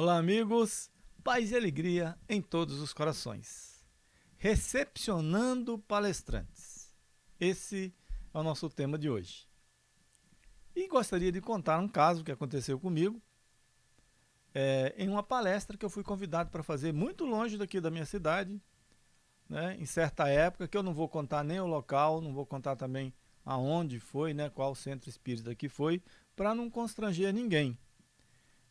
Olá, amigos. Paz e alegria em todos os corações. Recepcionando palestrantes. Esse é o nosso tema de hoje. E gostaria de contar um caso que aconteceu comigo é, em uma palestra que eu fui convidado para fazer muito longe daqui da minha cidade, né, em certa época, que eu não vou contar nem o local, não vou contar também aonde foi, né, qual centro espírita que foi, para não constranger ninguém.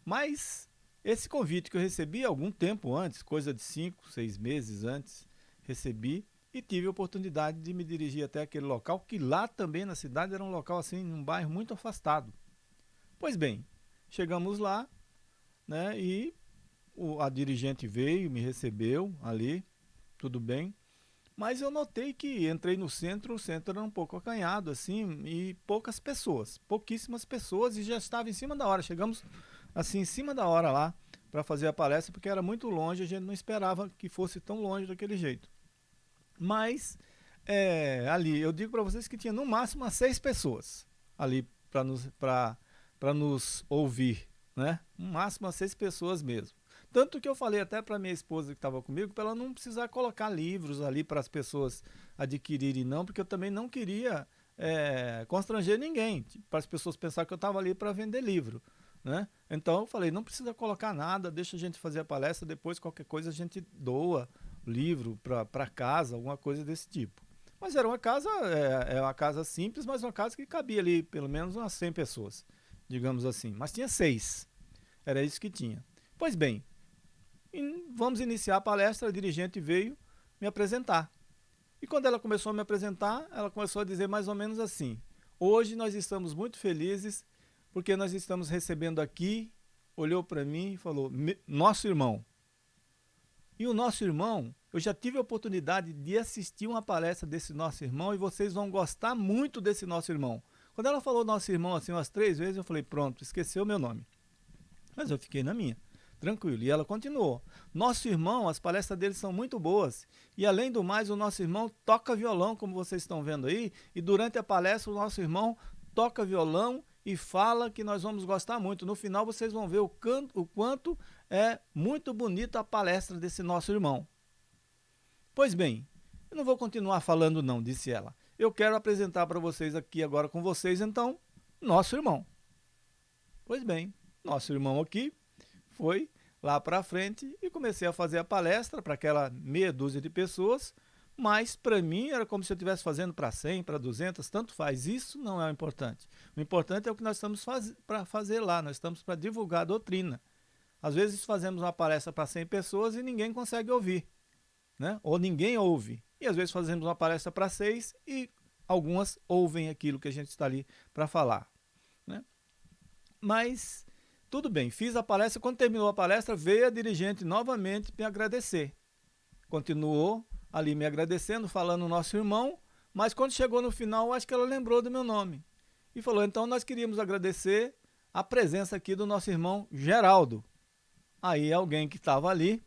Mas esse convite que eu recebi algum tempo antes, coisa de cinco, seis meses antes, recebi e tive a oportunidade de me dirigir até aquele local, que lá também na cidade era um local assim, num bairro muito afastado. Pois bem, chegamos lá, né, e o, a dirigente veio, me recebeu ali, tudo bem, mas eu notei que entrei no centro, o centro era um pouco acanhado, assim, e poucas pessoas, pouquíssimas pessoas, e já estava em cima da hora. Chegamos assim, em cima da hora lá, para fazer a palestra, porque era muito longe, a gente não esperava que fosse tão longe daquele jeito. Mas, é, ali, eu digo para vocês que tinha no máximo umas seis pessoas ali para nos, nos ouvir, né? No máximo umas seis pessoas mesmo. Tanto que eu falei até para minha esposa que estava comigo, para ela não precisar colocar livros ali para as pessoas adquirirem não, porque eu também não queria é, constranger ninguém, para as pessoas pensar que eu estava ali para vender livro. Né? Então eu falei, não precisa colocar nada, deixa a gente fazer a palestra, depois qualquer coisa a gente doa livro para casa, alguma coisa desse tipo. Mas era uma casa, é, é, uma casa simples, mas uma casa que cabia ali pelo menos umas 100 pessoas, digamos assim. Mas tinha seis, era isso que tinha. Pois bem, vamos iniciar a palestra, a dirigente veio me apresentar. E quando ela começou a me apresentar, ela começou a dizer mais ou menos assim, hoje nós estamos muito felizes porque nós estamos recebendo aqui, olhou para mim e falou, nosso irmão. E o nosso irmão, eu já tive a oportunidade de assistir uma palestra desse nosso irmão e vocês vão gostar muito desse nosso irmão. Quando ela falou nosso irmão assim umas três vezes, eu falei, pronto, esqueceu meu nome. Mas eu fiquei na minha, tranquilo. E ela continuou. Nosso irmão, as palestras dele são muito boas. E além do mais, o nosso irmão toca violão, como vocês estão vendo aí. E durante a palestra, o nosso irmão toca violão e fala que nós vamos gostar muito. No final vocês vão ver o, canto, o quanto é muito bonita a palestra desse nosso irmão. Pois bem, eu não vou continuar falando não, disse ela. Eu quero apresentar para vocês aqui agora com vocês, então, nosso irmão. Pois bem, nosso irmão aqui foi lá para frente e comecei a fazer a palestra para aquela meia dúzia de pessoas, mas para mim era como se eu estivesse fazendo para 100, para 200, tanto faz. Isso não é o importante. O importante é o que nós estamos faz, para fazer lá, nós estamos para divulgar a doutrina. Às vezes fazemos uma palestra para 100 pessoas e ninguém consegue ouvir, né? ou ninguém ouve. E às vezes fazemos uma palestra para 6 e algumas ouvem aquilo que a gente está ali para falar. Né? Mas tudo bem, fiz a palestra, quando terminou a palestra veio a dirigente novamente me agradecer. Continuou ali me agradecendo, falando nosso irmão, mas quando chegou no final, acho que ela lembrou do meu nome. E falou, então nós queríamos agradecer a presença aqui do nosso irmão Geraldo. Aí alguém que estava ali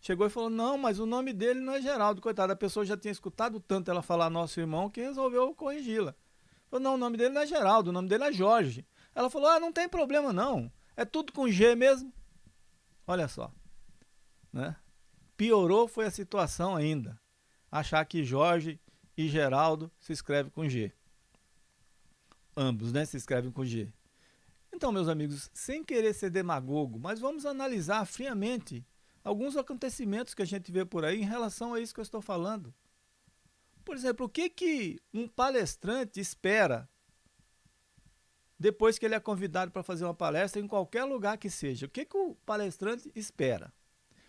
chegou e falou, não, mas o nome dele não é Geraldo, coitado, a pessoa já tinha escutado tanto ela falar nosso irmão que resolveu corrigi-la. Falou, não, o nome dele não é Geraldo, o nome dele é Jorge. Ela falou, ah, não tem problema não, é tudo com G mesmo. Olha só, né? Piorou foi a situação ainda achar que Jorge e Geraldo se escreve com G. Ambos, né, se escrevem com G. Então, meus amigos, sem querer ser demagogo, mas vamos analisar friamente alguns acontecimentos que a gente vê por aí em relação a isso que eu estou falando. Por exemplo, o que, que um palestrante espera depois que ele é convidado para fazer uma palestra em qualquer lugar que seja? O que, que o palestrante espera?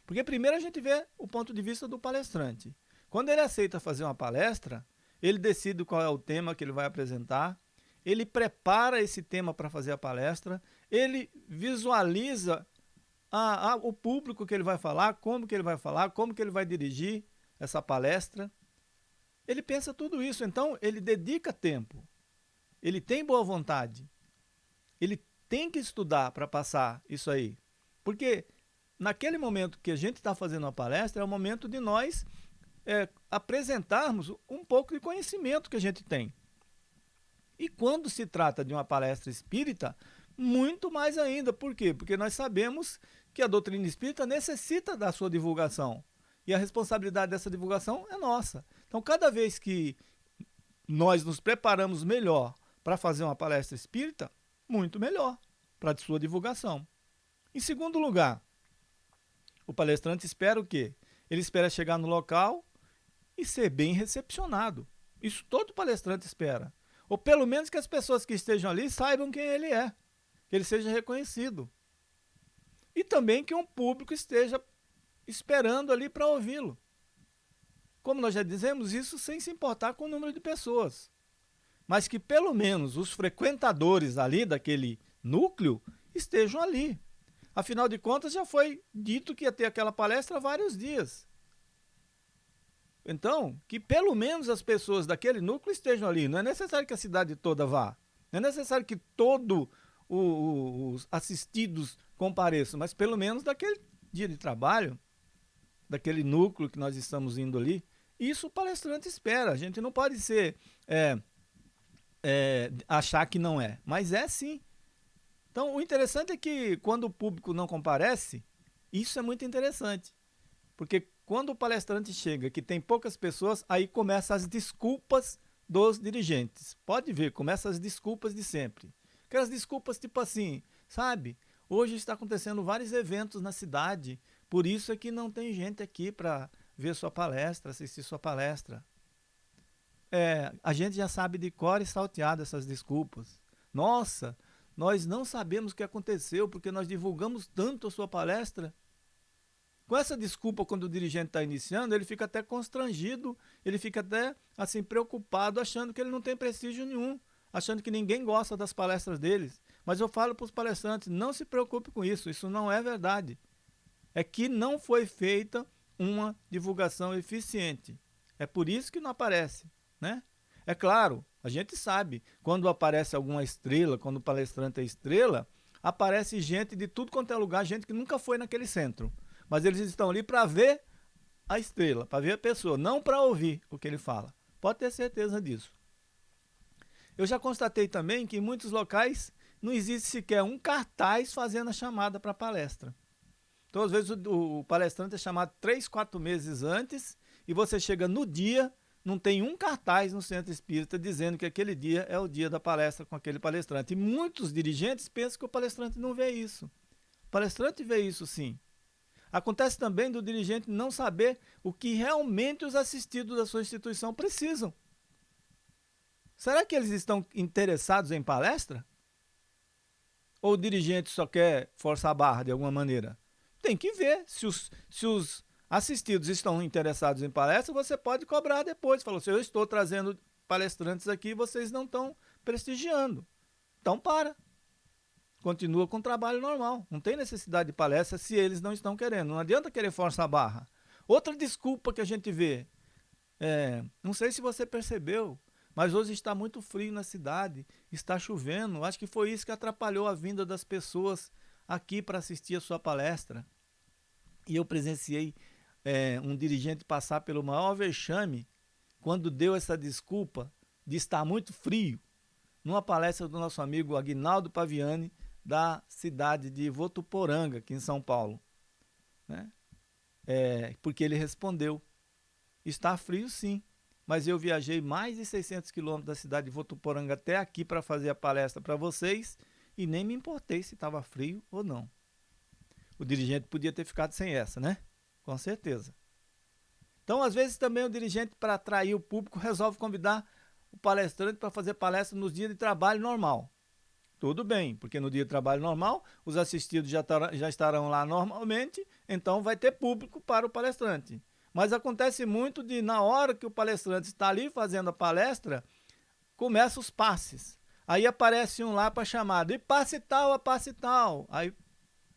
Porque primeiro a gente vê o ponto de vista do palestrante. Quando ele aceita fazer uma palestra, ele decide qual é o tema que ele vai apresentar, ele prepara esse tema para fazer a palestra, ele visualiza a, a, o público que ele vai falar, como que ele vai falar, como que ele vai dirigir essa palestra. Ele pensa tudo isso, então ele dedica tempo, ele tem boa vontade, ele tem que estudar para passar isso aí. Porque naquele momento que a gente está fazendo a palestra, é o momento de nós é, apresentarmos um pouco de conhecimento que a gente tem. E quando se trata de uma palestra espírita, muito mais ainda. Por quê? Porque nós sabemos que a doutrina espírita necessita da sua divulgação. E a responsabilidade dessa divulgação é nossa. Então, cada vez que nós nos preparamos melhor para fazer uma palestra espírita, muito melhor para a sua divulgação. Em segundo lugar, o palestrante espera o quê? Ele espera chegar no local e ser bem recepcionado. Isso todo palestrante espera. Ou pelo menos que as pessoas que estejam ali saibam quem ele é, que ele seja reconhecido. E também que um público esteja esperando ali para ouvi-lo. Como nós já dizemos, isso sem se importar com o número de pessoas. Mas que pelo menos os frequentadores ali daquele núcleo estejam ali. Afinal de contas, já foi dito que ia ter aquela palestra há vários dias. Então, que pelo menos as pessoas daquele núcleo estejam ali. Não é necessário que a cidade toda vá. Não é necessário que todos os assistidos compareçam, mas pelo menos daquele dia de trabalho, daquele núcleo que nós estamos indo ali, isso o palestrante espera. A gente não pode ser é, é, achar que não é, mas é sim. Então, o interessante é que quando o público não comparece, isso é muito interessante. Porque quando o palestrante chega que tem poucas pessoas, aí começam as desculpas dos dirigentes. Pode ver, começam as desculpas de sempre. Aquelas desculpas tipo assim, sabe? Hoje está acontecendo vários eventos na cidade, por isso é que não tem gente aqui para ver sua palestra, assistir sua palestra. É, a gente já sabe de cor e salteado essas desculpas. Nossa, nós não sabemos o que aconteceu porque nós divulgamos tanto a sua palestra. Com essa desculpa, quando o dirigente está iniciando, ele fica até constrangido, ele fica até assim preocupado, achando que ele não tem prestígio nenhum, achando que ninguém gosta das palestras deles. Mas eu falo para os palestrantes, não se preocupe com isso, isso não é verdade. É que não foi feita uma divulgação eficiente. É por isso que não aparece, né? É claro, a gente sabe, quando aparece alguma estrela, quando o palestrante é estrela, aparece gente de tudo quanto é lugar, gente que nunca foi naquele centro. Mas eles estão ali para ver a estrela, para ver a pessoa, não para ouvir o que ele fala. Pode ter certeza disso. Eu já constatei também que em muitos locais não existe sequer um cartaz fazendo a chamada para a palestra. Então, às vezes, o, o palestrante é chamado três, quatro meses antes e você chega no dia não tem um cartaz no centro espírita dizendo que aquele dia é o dia da palestra com aquele palestrante. E muitos dirigentes pensam que o palestrante não vê isso. O palestrante vê isso sim. Acontece também do dirigente não saber o que realmente os assistidos da sua instituição precisam. Será que eles estão interessados em palestra? Ou o dirigente só quer forçar a barra de alguma maneira? Tem que ver se os, se os assistidos estão interessados em palestra, você pode cobrar depois. Falou assim, eu estou trazendo palestrantes aqui vocês não estão prestigiando. Então para. Continua com o trabalho normal. Não tem necessidade de palestra se eles não estão querendo. Não adianta querer forçar a barra. Outra desculpa que a gente vê, é, não sei se você percebeu, mas hoje está muito frio na cidade, está chovendo. Acho que foi isso que atrapalhou a vinda das pessoas aqui para assistir a sua palestra. E eu presenciei é, um dirigente passar pelo maior vexame quando deu essa desculpa de estar muito frio numa palestra do nosso amigo Aguinaldo Paviani da cidade de Votuporanga, aqui em São Paulo. Né? É, porque ele respondeu, está frio sim, mas eu viajei mais de 600 quilômetros da cidade de Votuporanga até aqui para fazer a palestra para vocês e nem me importei se estava frio ou não. O dirigente podia ter ficado sem essa, né? Com certeza. Então, às vezes, também o dirigente, para atrair o público, resolve convidar o palestrante para fazer palestra nos dias de trabalho normal. Tudo bem, porque no dia de trabalho normal, os assistidos já, já estarão lá normalmente, então vai ter público para o palestrante. Mas acontece muito de, na hora que o palestrante está ali fazendo a palestra, começam os passes. Aí aparece um lá para chamada, e passe tal, a passe tal. Aí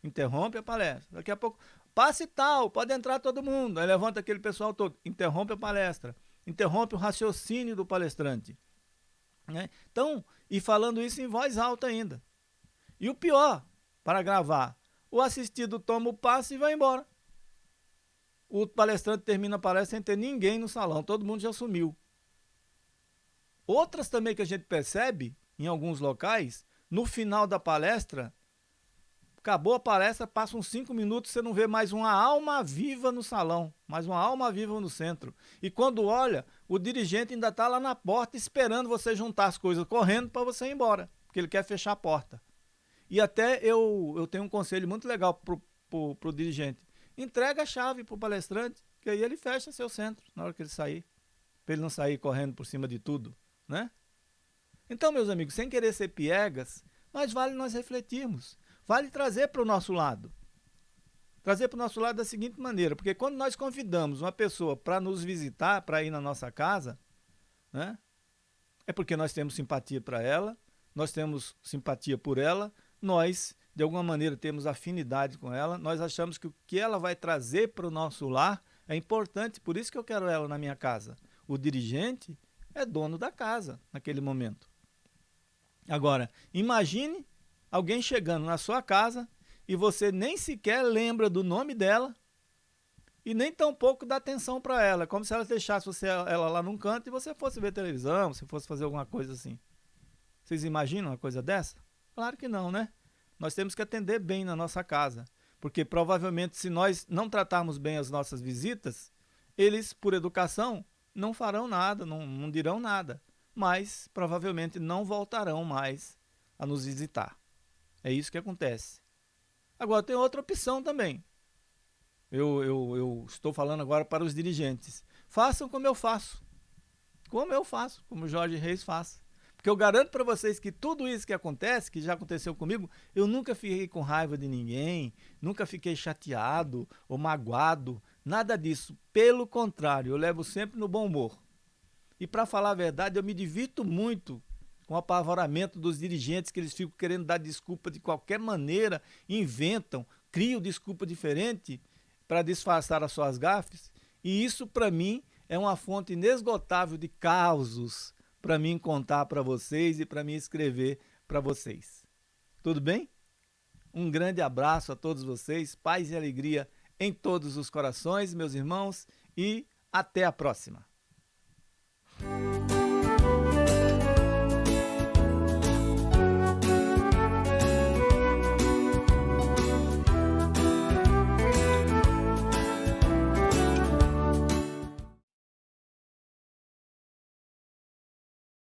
interrompe a palestra. Daqui a pouco, Passe tal, pode entrar todo mundo. Aí levanta aquele pessoal todo, interrompe a palestra, interrompe o raciocínio do palestrante. Né? Então, e falando isso em voz alta ainda. E o pior, para gravar, o assistido toma o passe e vai embora. O palestrante termina a palestra sem ter ninguém no salão, todo mundo já sumiu. Outras também que a gente percebe em alguns locais, no final da palestra, acabou a palestra, passa uns cinco minutos, você não vê mais uma alma viva no salão, mais uma alma viva no centro. E quando olha, o dirigente ainda está lá na porta esperando você juntar as coisas correndo para você ir embora, porque ele quer fechar a porta. E até eu, eu tenho um conselho muito legal para o dirigente. Entrega a chave para o palestrante, que aí ele fecha seu centro na hora que ele sair. Para ele não sair correndo por cima de tudo, né? Então, meus amigos, sem querer ser piegas, mas vale nós refletirmos vale trazer para o nosso lado. Trazer para o nosso lado da seguinte maneira, porque quando nós convidamos uma pessoa para nos visitar, para ir na nossa casa, né, é porque nós temos simpatia para ela, nós temos simpatia por ela, nós, de alguma maneira, temos afinidade com ela, nós achamos que o que ela vai trazer para o nosso lar é importante, por isso que eu quero ela na minha casa. O dirigente é dono da casa naquele momento. Agora, imagine alguém chegando na sua casa e você nem sequer lembra do nome dela e nem tampouco dá atenção para ela, como se ela deixasse você, ela lá num canto e você fosse ver televisão, se fosse fazer alguma coisa assim. Vocês imaginam uma coisa dessa? Claro que não, né? Nós temos que atender bem na nossa casa, porque provavelmente se nós não tratarmos bem as nossas visitas, eles, por educação, não farão nada, não, não dirão nada, mas provavelmente não voltarão mais a nos visitar. É isso que acontece. Agora, tem outra opção também. Eu, eu, eu estou falando agora para os dirigentes. Façam como eu faço. Como eu faço, como Jorge Reis faz. Porque eu garanto para vocês que tudo isso que acontece, que já aconteceu comigo, eu nunca fiquei com raiva de ninguém, nunca fiquei chateado ou magoado, nada disso. Pelo contrário, eu levo sempre no bom humor. E para falar a verdade, eu me divirto muito com o apavoramento dos dirigentes que eles ficam querendo dar desculpa de qualquer maneira, inventam, criam desculpa diferente para disfarçar as suas gafes. E isso, para mim, é uma fonte inesgotável de causos para mim contar para vocês e para mim escrever para vocês. Tudo bem? Um grande abraço a todos vocês, paz e alegria em todos os corações, meus irmãos, e até a próxima.